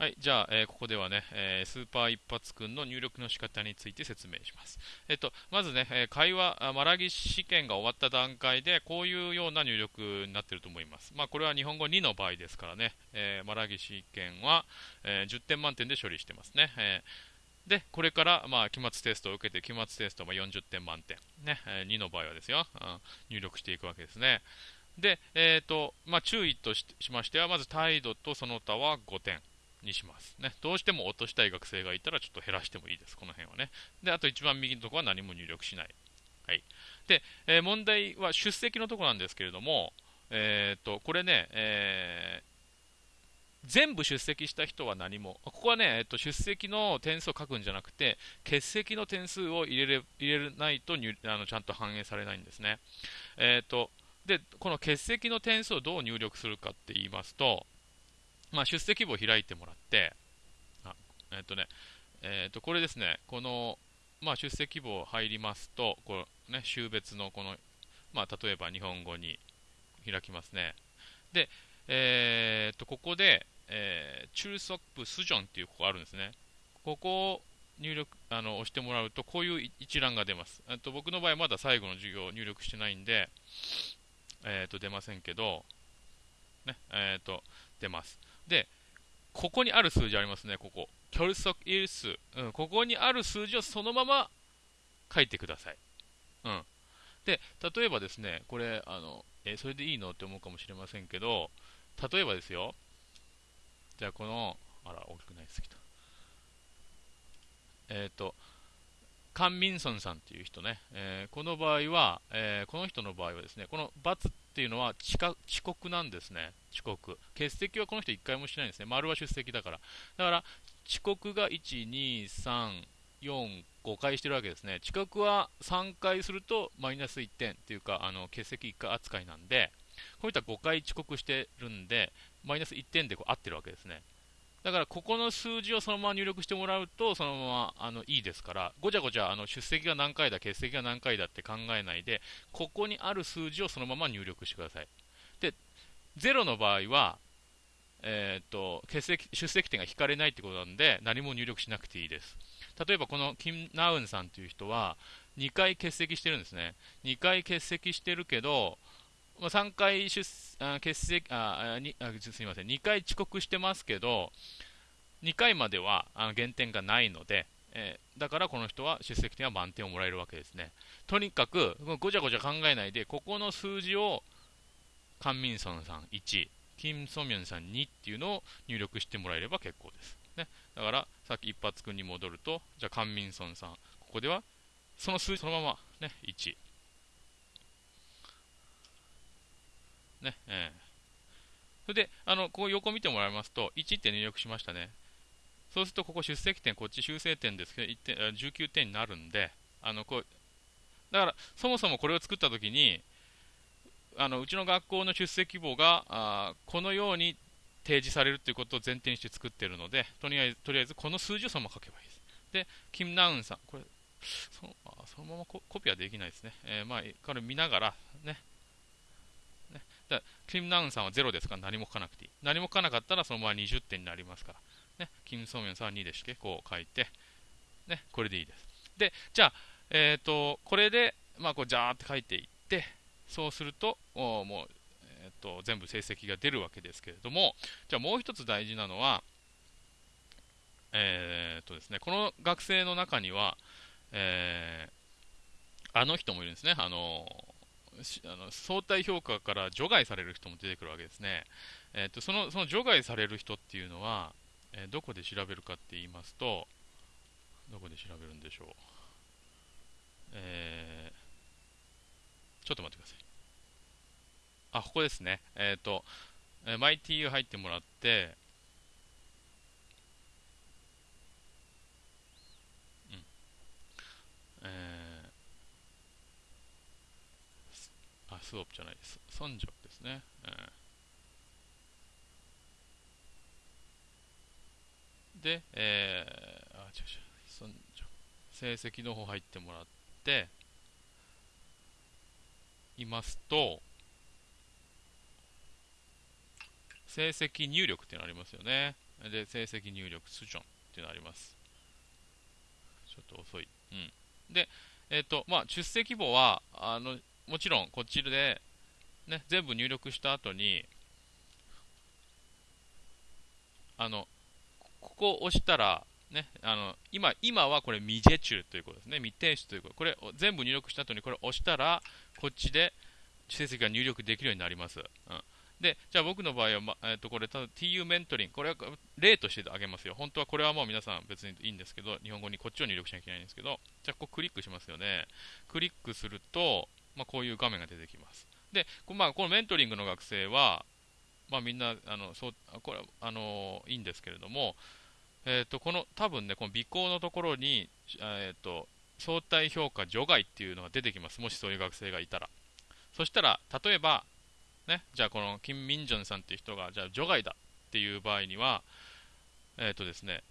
はい、じゃあ、えー、ここではね、えー、スーパー一発くんの入力の仕方について説明します。えっと、まずね、え、会話、マラギ試験が終わった段階で、こういうような入力になっていると思います。まあ、これは日本語2の場合ですからね、えマラギ試験は、え10点満点で処理してますね。えで、これから、まあ、期末テストを受けて、期末テストも40点満点。ね、え2の場合はですよ、うん、入力していくわけですね。で、えーとまあ、注意としましては、まず態度とその他は5点。にします。ね。どうしても落としたい学生がいたらちょっと減らしてもいいです。この辺はね。で、あと一番右のところは何も入力しない。はい。で、えー、問題は出席のところなんですけれども、えっ、と、これね、えー全部出席した人は何も、ここはね、えっと、出席の点数を書くんじゃなくて、欠席の点数を入れれ入れないとあのちゃんと反映されないんですね。えっとでこの欠席の点数をどう入力するかって言いますと、まあ、出席簿を開いてもらって、あえっ、とね、えっ、と、これですね、この、まあ、出席簿入りますと、このね、週別のこの、まあ、例えば日本語に開きますね。で、えっ、と、ここで、えー、中速部スジョンっていうここあるんですね。ここを入力、あの、押してもらうと、こういう一覧が出ます。と僕の場合まだ最後の授業を入力してないんで、えっ、と、出ませんけど、ね、えっ、と、出ます。で、ここにある数字ありますね、ここ。キョルソクイル数、うん。ここにある数字をそのまま書いてください。うん。で、例えばですね、これ、あの、え、それでいいのって思うかもしれませんけど、例えばですよ、じゃあこの、あら、大きくないですぎた。えっ、ー、と、カン・ミンソンさんっていう人ね、えー、この場合は、えー、この人の場合はですね、この×っていうのは遅刻なんですね、遅刻。欠席はこの人1回もしないんですね、丸は出席だから。だから、遅刻が1、2、3、4、5回してるわけですね。遅刻は3回するとマイナス1点っていうか、あの欠席1回扱いなんで、こういった5回遅刻してるんで、マイナス1点でこう合ってるわけですね。だからここの数字をそのまま入力してもらうと、そのままあのいいですから、ごちゃごちゃあの出席が何回だ、欠席が何回だって考えないで、ここにある数字をそのまま入力してください。で、0の場合は、えー、っと欠席出席点が引かれないってことなんで、何も入力しなくていいです。例えばこのキム・ナウンさんという人は、2回欠席してるんですね。2回欠席してるけど、まあ、3回出あ欠席あにあ、すみません、2回遅刻してますけど、2回まではあ減点がないので、えー、だからこの人は出席点は満点をもらえるわけですね。とにかく、ごちゃごちゃ考えないで、ここの数字を、カン・ミンソンさん1、キム・ソミョンさん2っていうのを入力してもらえれば結構です。ね、だから、さっき一発君に戻ると、じゃあカン・ミンソンさん、ここでは、その数字そのまま、ね、1。ね、えー、それで、あの、こう横見てもらいますと、1って入力しましたね。そうすると、ここ出席点、こっち修正点ですけど、1点19点になるんで、あの、こう、だから、そもそもこれを作ったときに、あのうちの学校の出席簿があこのように提示されるということを前提にして作っているので、とりあえずとりあえずこの数字をそのまま書けばいいです。で、キム・ナウンさん、これそのそのままコピーはできないですね。えー、まあ、これ見ながら、ね、だキム・ナウンさんは0ですか？ら何も書かなくていい。何も書かなかったらそのまま20点になりますから。ね、キム・ソンミョンさんは2でしてこう書いて、ね、これでいいです。で、じゃあ、えっ、ー、と、これで、まあ、こう、ジャーって書いていって、そうすると、もう、えっ、ー、と、全部成績が出るわけですけれども、じゃあもう一つ大事なのは、えっ、ー、とですね、この学生の中には、えあの人もいるんですね。あのあの相対評価から除外される人も出てくるわけですね。えーと、そのその除外される人っていうのは、えー、どこで調べるかって言いますと、どこで調べるんでしょう。えー、ちょっと待ってください。あ、ここですね。えっ、と、えー、マイティが入ってもらって、うん。えースオプじゃないです。ソンジョですね。で、えー、あ、違う違う、ソンジョ成績の方入ってもらって、いますと、成績入力っていうのありますよね。で、成績入力、スチョンっていうのあります。ちょっと遅い。うん。で、えっ、ー、と、まあ、出席簿は、あの、もちろんこっちで、ね、全部入力した後に、あの、ここを押したら、ね、あの今今はこれ未ジェチュということですね、未提出ということ、これ全部入力した後にこれを押したら、こっちで成績が入力できるようになります。うんで、じゃあ僕の場合は、まえー、とこれただ、TU メントリン、これは例としてあげますよ。本当はこれはもう皆さん別にいいんですけど、日本語にこっちを入力しなきゃいけないんですけど、じゃあここクリックしますよね。クリックすると、まあ、こういう画面が出てきます。で、まあ、このメントリングの学生は、まあ、みんなあのそうこれあのいいんですけれども、えー、とこの多分ね、この尾行のところに、えー、と相対評価除外っていうのが出てきます、もしそういう学生がいたら。そしたら、例えば、ね、じゃあこの金民正さんっていう人が、じゃあ除外だっていう場合には、えっ、ー、とですね、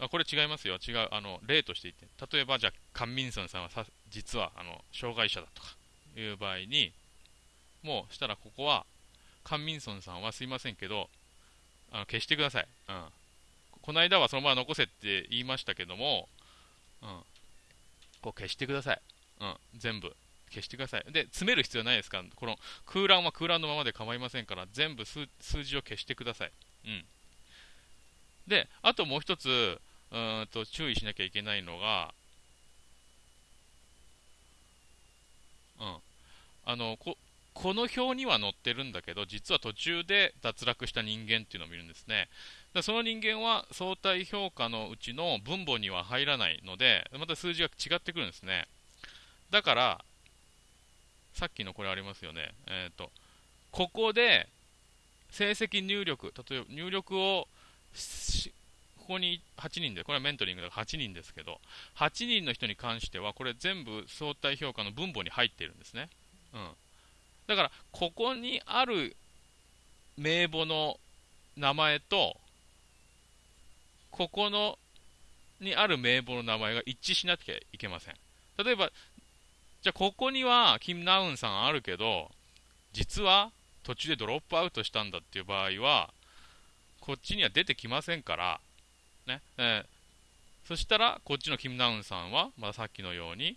あこれ違いますよ、違う、あの例として言って、例えばじゃあ、カン・ミンソンさんはさ実はあの障害者だとかいう場合に、もうしたらここは、カン・ミンソンさんはすいませんけど、あの消してください。うん。この間はそのまま残せって言いましたけども、うん。こう消してください。うん。全部。消してください。で、詰める必要ないですから、この空欄は空欄のままで構いませんから、全部数字を消してください。うん。で、あともう一つ、うんと注意しなきゃいけないのが、うん。あの、ここの表には載ってるんだけど、実は途中で脱落した人間っていうのを見るんですね。だその人間は相対評価のうちの分母には入らないので、また数字が違ってくるんですね。だから、さっきのこれありますよね。えっ、ー、と、ここで成績入力、例えば入力をここに8人で、これはメントリングだから8人ですけど、8人の人に関しては、これ全部相対評価の分母に入っているんですね。うん。だから、ここにある名簿の名前と、ここのにある名簿の名前が一致しなきゃいけません。例えば、じゃあここにはキム・ナウンさんあるけど、実は途中でドロップアウトしたんだっていう場合は、こっちには出てきませんから、ね。えー、そしたら、こっちのキム・ナウンさんは、まあ、さっきのように、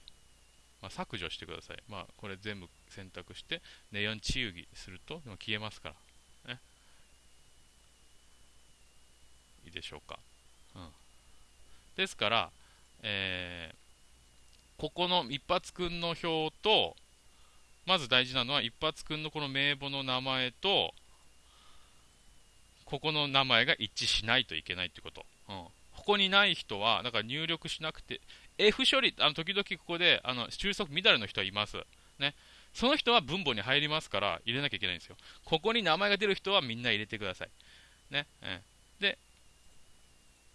まあ、削除してください。まあ、これ全部選択して、ネオンチユギすると、消えますから。ね。いいでしょうか。うん。ですから、えー、ここの一発くんの表と、まず大事なのは、一発くんのこの名簿の名前と、ここの名前が一致しないといけないってこと。うん。ここにない人は、だから入力しなくて、F 処理、あの時々ここであの収束乱れの人はいます。ね。その人は分母に入りますから入れなきゃいけないんですよ。ここに名前が出る人はみんな入れてください。ね。うんで、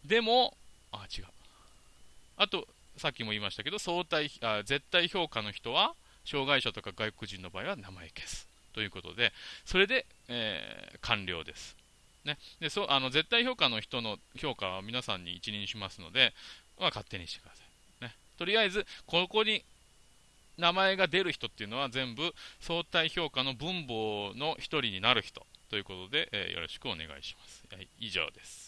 でも、あ、違う。あと、さっきも言いましたけど、相対あ絶対評価の人は、障害者とか外国人の場合は名前消す。ということで、それで、えー、完了です。ね、でそうあの絶対評価の人の評価は皆さんに一任しますので、まあ、勝手にしてください。ね、とりあえず、ここに名前が出る人っていうのは全部相対評価の分母の1人になる人ということで、えー、よろしくお願いします。はい、以上です。